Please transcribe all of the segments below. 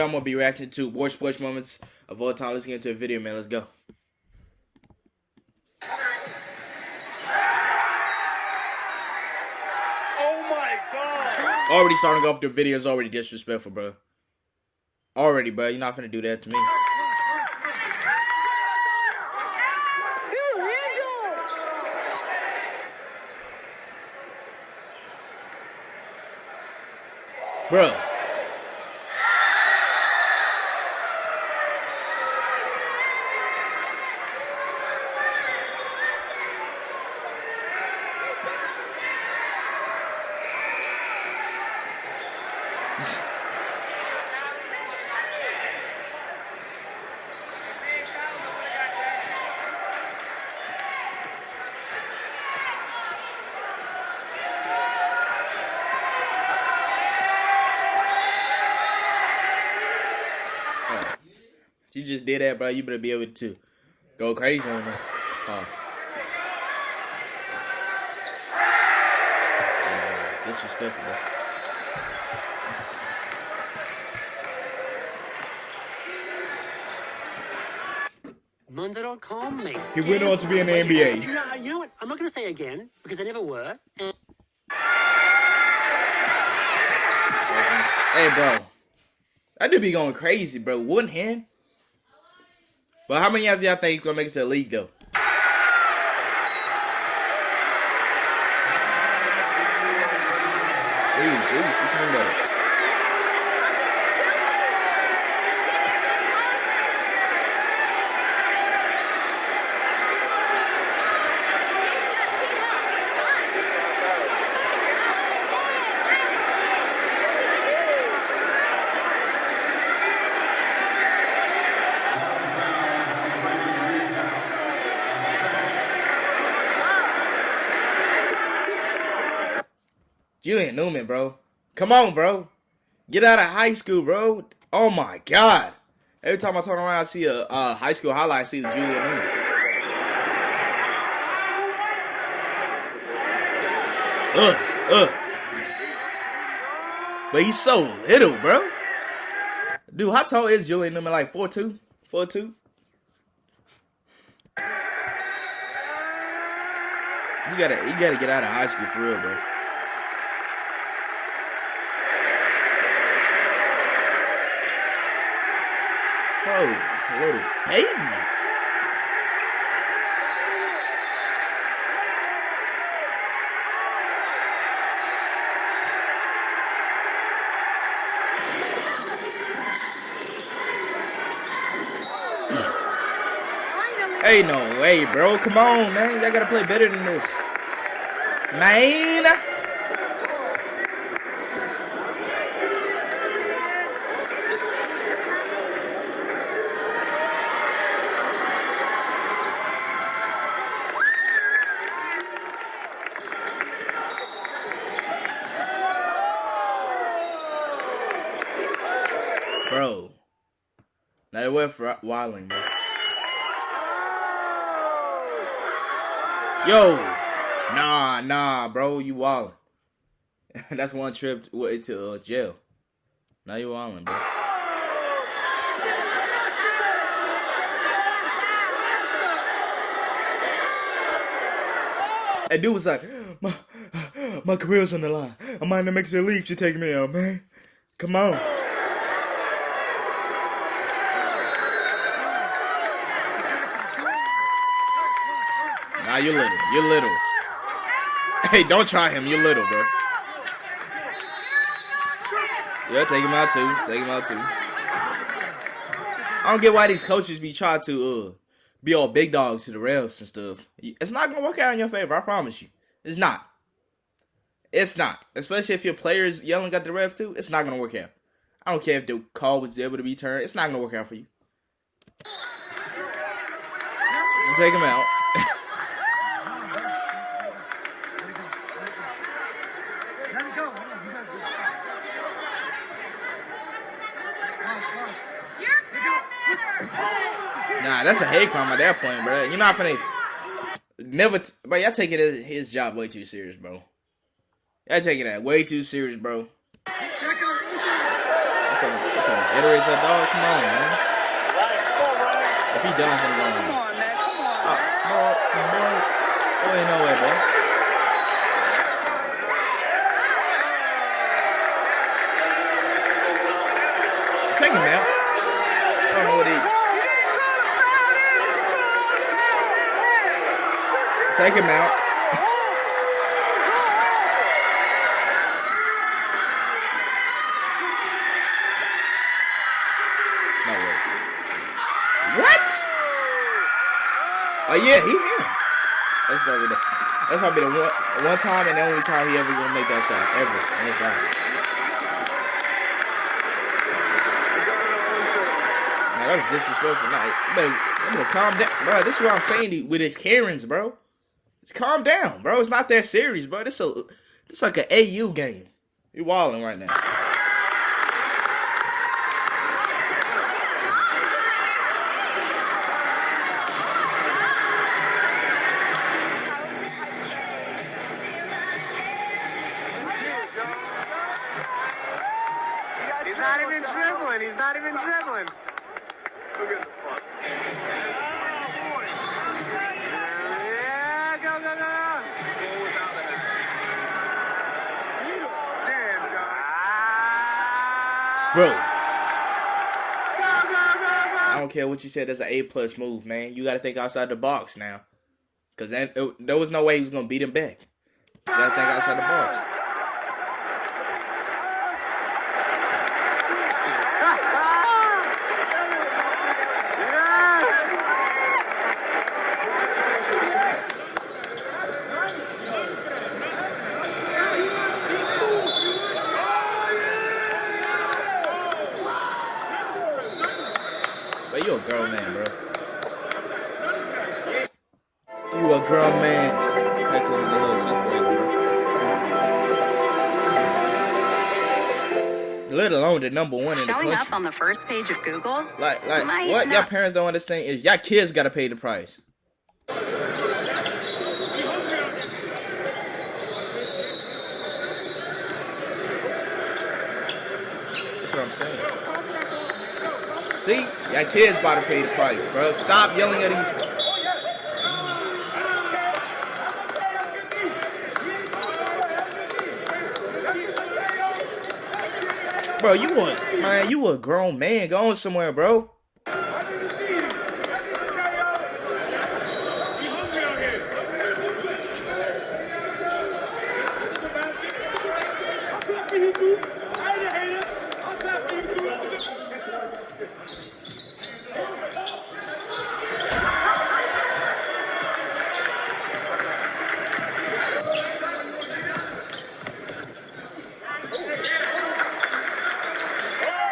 I'm gonna be reacting to worst sports moments of all time. Let's get into a video, man. Let's go. Oh my god! Already starting off the video is already disrespectful, bro. Already, bro. You're not gonna do that to me. Bro. You just did that, bro. You better be able to go crazy on her. Oh. Oh, disrespectful, bro. Monza.com makes He went on to be in the NBA. You know, you know what? I'm not going to say again because I never were. And Hey, bro. That dude be going crazy, bro. One hand. But how many of y'all think he's gonna make it to the league, though? Jeez, jeez, what you mean Newman, bro. Come on, bro. Get out of high school, bro. Oh my god. Every time I turn around, I see a high school highlight. I see the Julian Newman. Ugh, ugh. But he's so little, bro. Dude, how tall is Julian Newman? Like 4'2"? 4'2"? You gotta, you gotta get out of high school for real, bro. Oh, bro, little baby. Hey, no way, bro. Come on, man. Y'all gotta play better than this. Man. Bro. Now it went for wilding, bro. Yo. Nah, nah, bro. You wilding. That's one trip to, to uh, jail. Now you wilding, bro. That dude was like, my, my career's on the line. I'm make the leap to take me out, man. Come on. You're little. You're little. Hey, don't try him. You're little, bro. Yeah, take him out too. Take him out too. I don't get why these coaches be trying to uh be all big dogs to the refs and stuff. It's not gonna work out in your favor. I promise you. It's not. It's not. Especially if your players yelling at the ref too. It's not gonna work out. I don't care if the call was able to be turned. It's not gonna work out for you. Take him out. Nah, that's a hate crime at that point, bro. You're not finna never, t- bro. Y'all taking his, his job way too serious, bro. Y'all taking that way too serious, bro. I thought, I thought Gatorade that dog. Come on, man. Ryan, come on, Ryan. If he does, I'm going. Come on, man. Ah, come on, Oh, man. boy, boy, boy, ain't no way, boy. Take him out. I don't know what he. Take him out. no way. What? Oh yeah, he him. That's probably the that's probably the one one time and the only time he ever gonna make that shot ever in his life. That was disrespectful. You better, you better calm down, bro. This is what I'm saying to you with his Karens, bro. Just calm down, bro. It's not that serious, bro. This a this like an AU game. You walling right now. He's not even dribbling. He's not even dribbling. Bro. I don't care what you said. That's an A plus move, man. You got to think outside the box now, it, there was no way he was gonna beat him back. You got to think outside the box. But you a grown man, bro. You a grown man. Heckling the little bro. Let alone the number one in the Showing country. up on the first page of Google? Like, like, Might what y'all parents don't understand is y'all kids gotta pay the price. That's what I'm saying. See, y'all kids about to pay the price, bro. Stop yelling at these. Bro, you a man, you a grown man. Going somewhere, bro.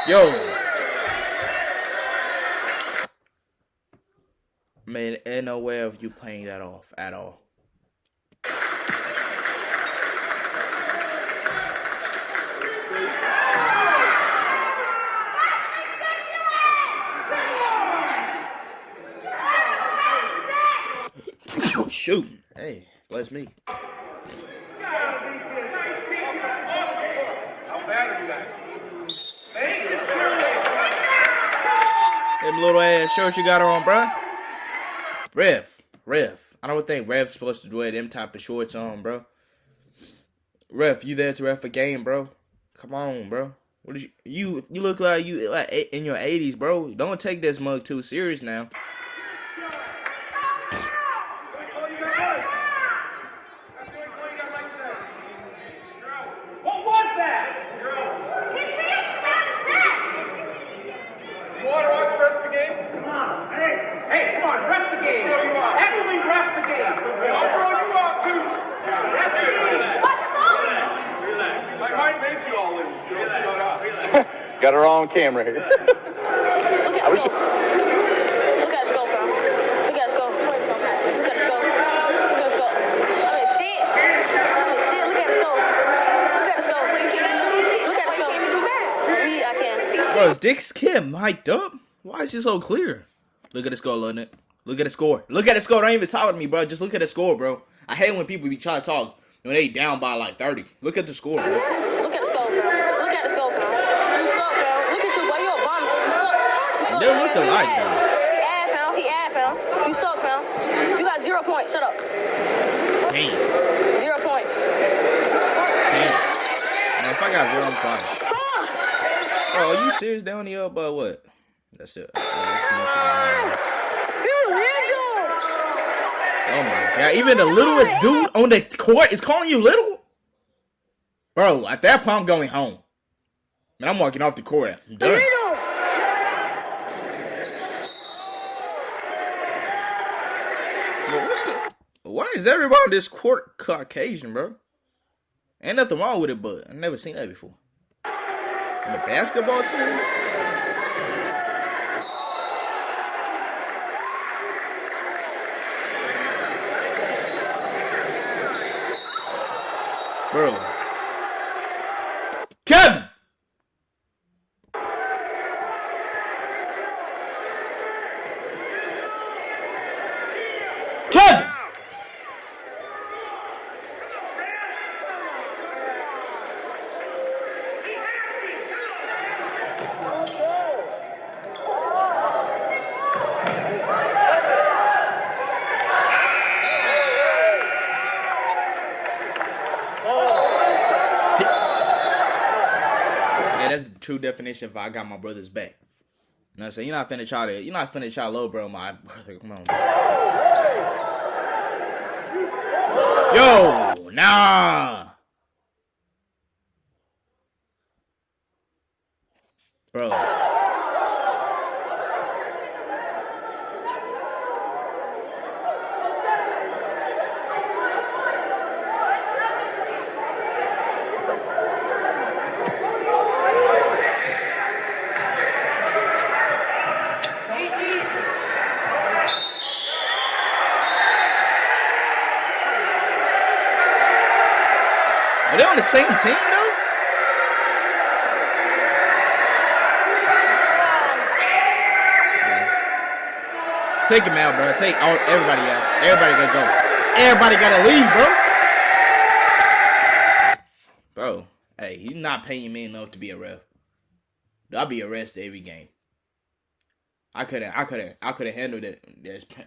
Yo. Man, ain't no way of you playing that off at all. Shooting. Hey, bless me. Them little ass shorts you got her on, bruh. Rev, Rev. I don't think Rev's supposed to wear them type of shorts on, bro. Ref, you there to ref a game, bro? Come on, bro. What is you? You look like you like in your eighties, bro. Don't take this mug too serious now. What was that? You want to watch the rest of the game? Come on, hey, hey, come on, ref the game. Heavily ref the game. I'll throw you out too. Ref the game. I might make you all in. You'll shut up. Got her on camera here. Look at us go. Look at us go, fam. Look at us go. Look at us go. Look at us go. I mean, sit. I mean, sit. Look at us go. Look at us go. Look at us go. We, I can't. Bro, is Dick's kid mic'd up? Why is he so clear? Look at the score, Lynette. Look at the score. Look at the score. Don't even talk to me, bro. Just look at the score, bro. I hate when people be trying to talk when they down by like 30. Look at the score, bro. Look at us go, fam. Look at us go, fam. You suck, fam. Look at you, boy. You're a suck. They look alike, He though. ad, fam. He ad, fam. You suck, fam. You got zero points. Shut up. Damn. Zero points. Damn. Man, if I got zero, I'm quiet. Bro, are you serious? They only up by what? That's it. That's enough. Oh my god! Even the littlest dude on the court is calling you little, bro. At that point, I'm going home. Man, I'm walking off the court. I'm done. What's the? Why is everybody on this court Caucasian, bro? Ain't nothing wrong with it, but I never seen that before. And the basketball team. Bro. Kevin! Kevin! Yeah, that's the true definition of I got my brother's back. You know what I'm saying? You're not finna try to, you're not finna try low, bro, my brother. Come on. Yo, nah. Bro. The same team though? Take him out, bro. Take all everybody out. Everybody gotta go. Everybody gotta leave, bro. Bro, hey, he's not paying me enough to be a ref. I'll be arrested every game. I couldn't. I couldn't. I couldn't handle that.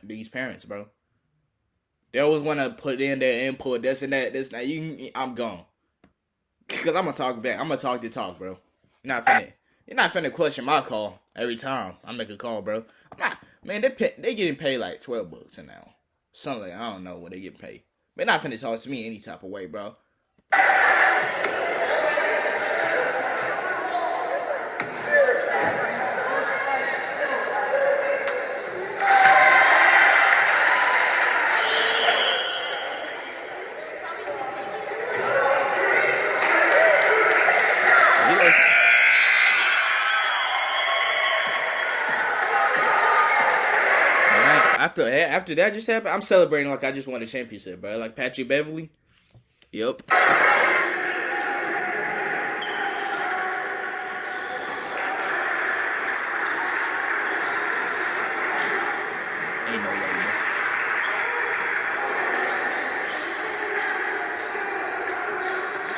These parents, bro. They always want to put in their input, this and that, this and that. You, I'm gone. Cause I'm gonna talk back. I'm gonna talk the talk, bro. You're not finna. You're not finna question my call every time I make a call, bro. Not. Man, they pay, they getting paid like twelve bucks an hour. Something I don't know what they get paid. They're not finna talk to me any type of way, bro. Like- Man, I- After eh, after that just happened, I'm celebrating like I just won a championship, bro. Like Patrick Beverley. Yep. Ain't no way.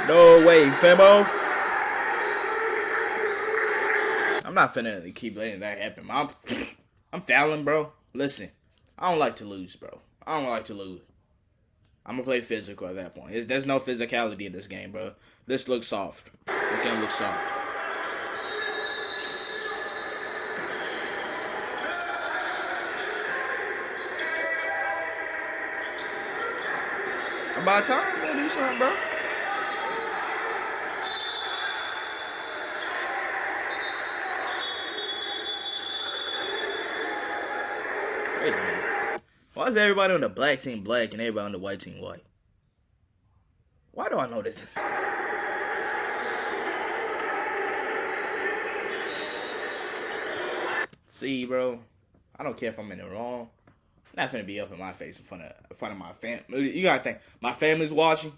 No way, Femo. I'm not finna keep letting that happen. I'm, I'm fouling, bro. Listen, I don't like to lose, bro. I don't like to lose. I'm gonna play physical at that point. There's, no physicality in this game, bro. This looks soft. This game looks soft. About time they do something, bro. Wait. Why is everybody on the black team black and everybody on the white team white? Why do I know this? See, bro, I don't care if I'm in the wrong. I'm not finna be up in my face in front of in front of my family. You gotta think, my family's watching.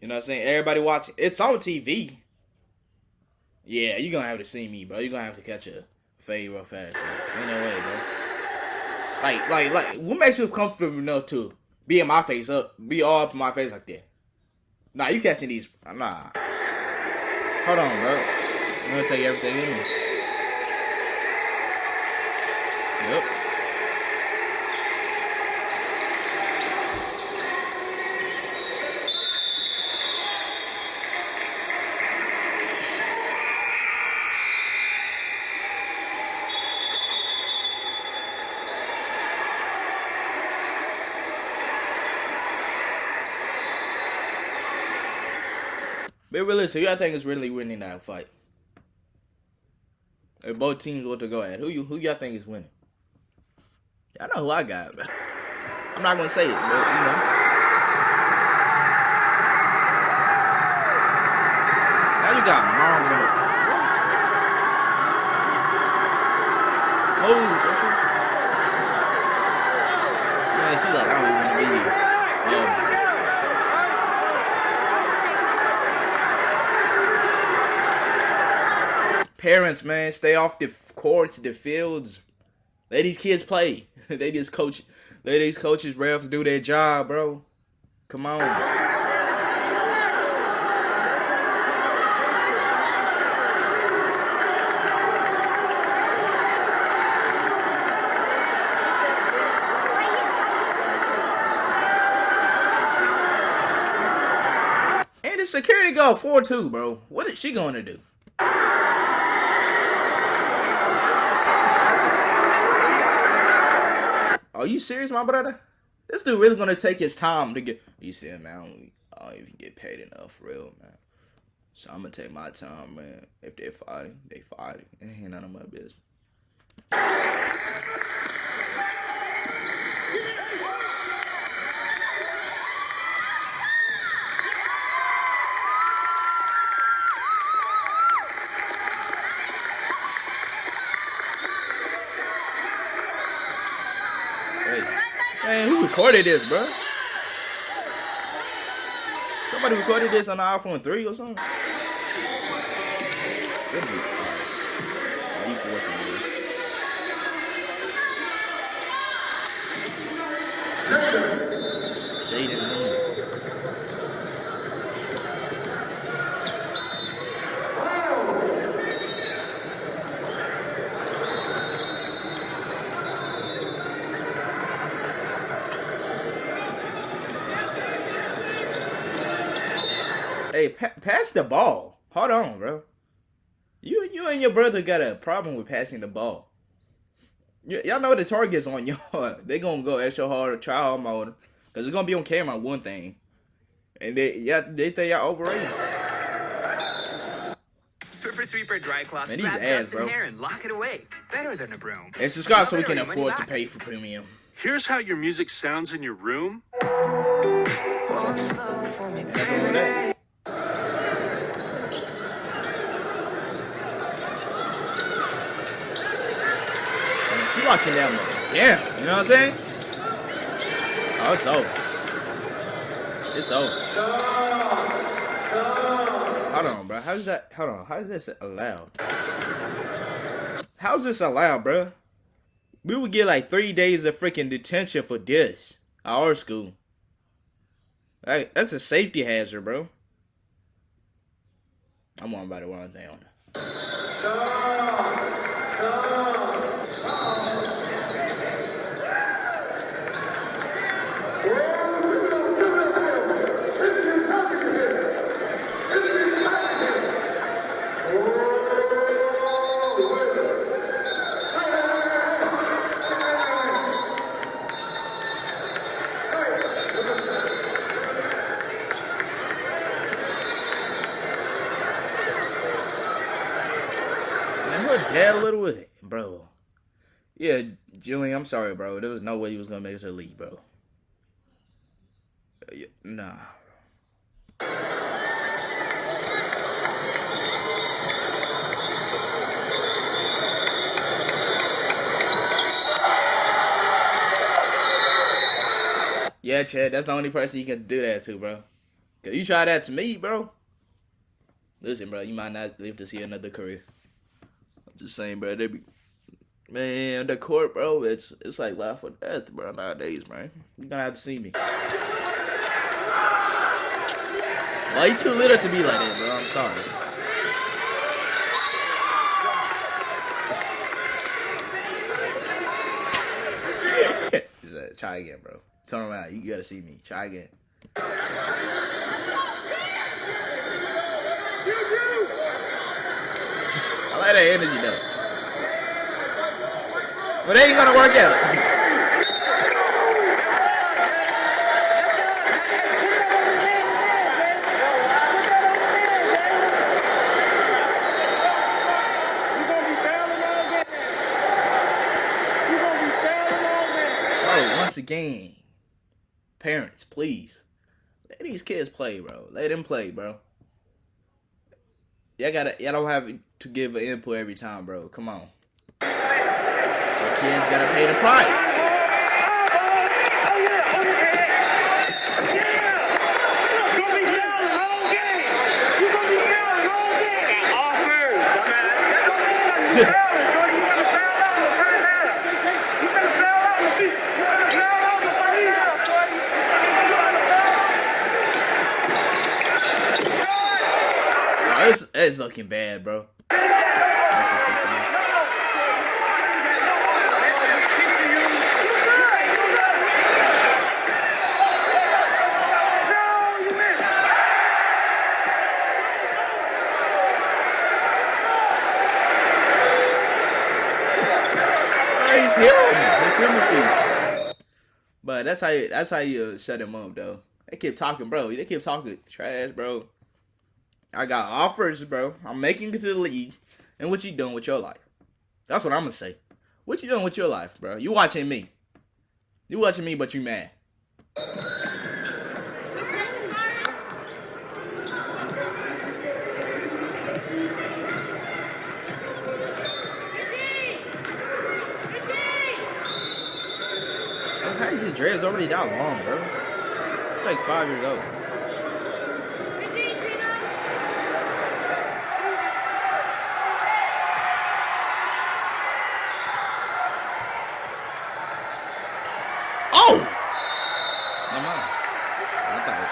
You know what I'm saying? Everybody watching. It's on TV. Yeah, you're gonna have to see me, bro. You're gonna have to catch a fade real fast, bro. Ain't no way, bro. Like, like, like, what makes you comfortable enough to be in my face up, be all up in my face like that? Nah, you catching these? Nah. Hold on, bro. I'm gonna tell you everything in me. Yep. Realistic. Who y'all think is really winning that fight? If both teams want to go at, who you who y'all think is winning? Y'all know who I got, but I'm not gonna say it, but you know. Now you got moms on it. What? Oh, that's right. Man, she like, I don't even want to be here. Oh, my. Parents, man, stay off the courts, the fields. Let these kids play. they just coach. Let these coaches, refs do their job, bro. Come on. And the security guard 4-2, bro. What is she going to do? Are you serious, my brother? This dude really gonna take his time to get. You see, man, I don't, even get paid enough, for real, man. So I'm gonna take my time, man. If they're fighting, they fighting. It ain't none of my business. Man, who recorded this, bro? Somebody recorded this on the iPhone 3 or something? What is it? Forcing it. Shade pa- pass the ball. Hold on, bro. You you and your brother got a problem with passing the ball. Y- y'all know the target's on y'all. They gonna go extra hard, try hard mode, cause it's gonna be on camera one thing, and they yeah they think y'all overrated. Swiffer Sweeper Dry Cloths Man, these wrap ads, dust bro. in hair and lock it away. Better than a broom. And subscribe so we can it or your money afford to back. pay for premium. Here's how your music sounds in your room. Man, she locking down mode. Yeah, you know what I'm saying? Oh, it's over. It's over. Hold on, bro. How's that? Hold on. How is this allowed? How's this allowed, bro? We would get like three days of freaking detention for this our school. Like, that's a safety hazard, bro. I'm on about the wrong thing on it. Man, her dad a little with it, bro. Yeah, Julian, I'm sorry, bro. There was no way he was gonna make us a league, bro. Uh, yeah, Nah. Yeah, Chad, that's the only person you can do that to, bro. Cause you try that to me, bro. Listen, bro, you might not live to see another career. I'm just saying, bro. They be man, the court, bro. It's it's like life or death, bro. Nowadays, man. You gonna have to see me. Why you too little to be like that, bro? I'm sorry. Said, try again, bro. Turn around. You gotta see me. Try again. I like that energy though. It ain't gonna work out. Oh, once again, parents, please let these kids play, bro. Let them play, bro. Y'all gotta, y'all don't have to give an input every time, bro. Come on. The kids gotta pay the price. It's, looking bad. Bro, He's him. He's him But that's how you, that's how you shut him up, though. They keep talking, bro. They keep talking trash, bro. I got offers, bro. I'm making it to the league. And what you doing with your life? That's what I'm gonna say. What you doing with your life, bro? You watching me. You watching me, but you mad. Dreads already that long, bro? It's like five years old. Oh! Never mind. I thought.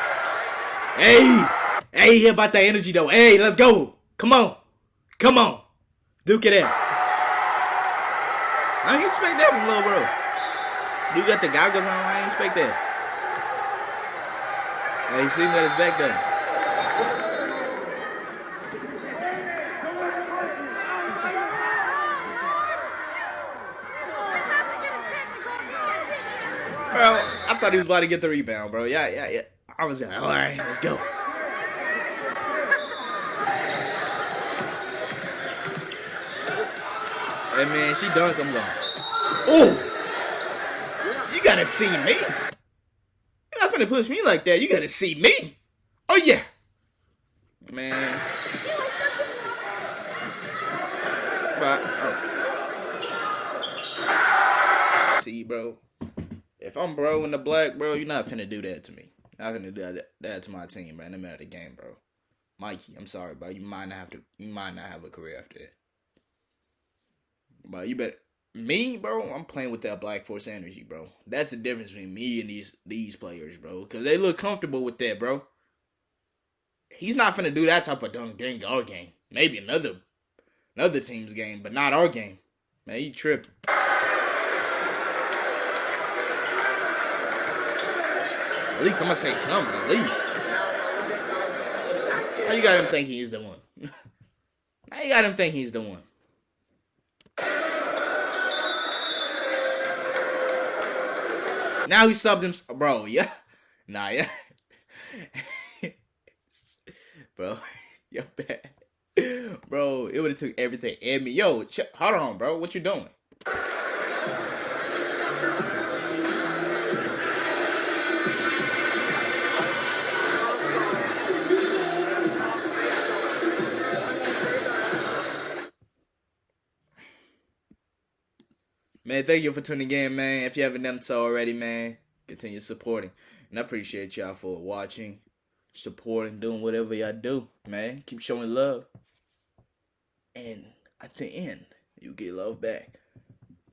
Hey! Hey, he about that energy though. Hey, let's go. Come on. Come on. Duke it out. I ain't expect that from little bro. Duke got the goggles on. I ain't expect that. Hey, he see him got his back done. Bro, I thought he was about to get the rebound, bro. Yeah, yeah, yeah. I was like, all right, let's go. Hey man, she dunked. I'm. Oh, you gotta see me. You're not finna push me like that. You gotta see me. Oh yeah, man. But oh. see, bro. If I'm bro in the black, bro, you're not finna do that to me. Not finna do that, to my team, the middle of the game, bro. Mikey, I'm sorry, bro. You might not have to. You might not have a career after that. But you better me, bro. I'm playing with that Black Force energy, bro. That's the difference between me and these these players, bro. Because they look comfortable with that, bro. He's not finna do that type of dunk during our game. Maybe another another team's game, but not our game. Man, you tripping. At least I'm gonna say something. At least. How you got him thinking he's the one? How you got him thinking he's the one? Now he subbed him, bro. Yeah, nah, yeah, bro. You're bad, bro. It would have took everything in me. Yo, ch- hold on, bro. What you doing? Man, thank you for tuning in, man. If you haven't done so already, man, continue supporting. And I appreciate y'all for watching, supporting, doing whatever y'all do, man. Keep showing love. And at the end, you get love back.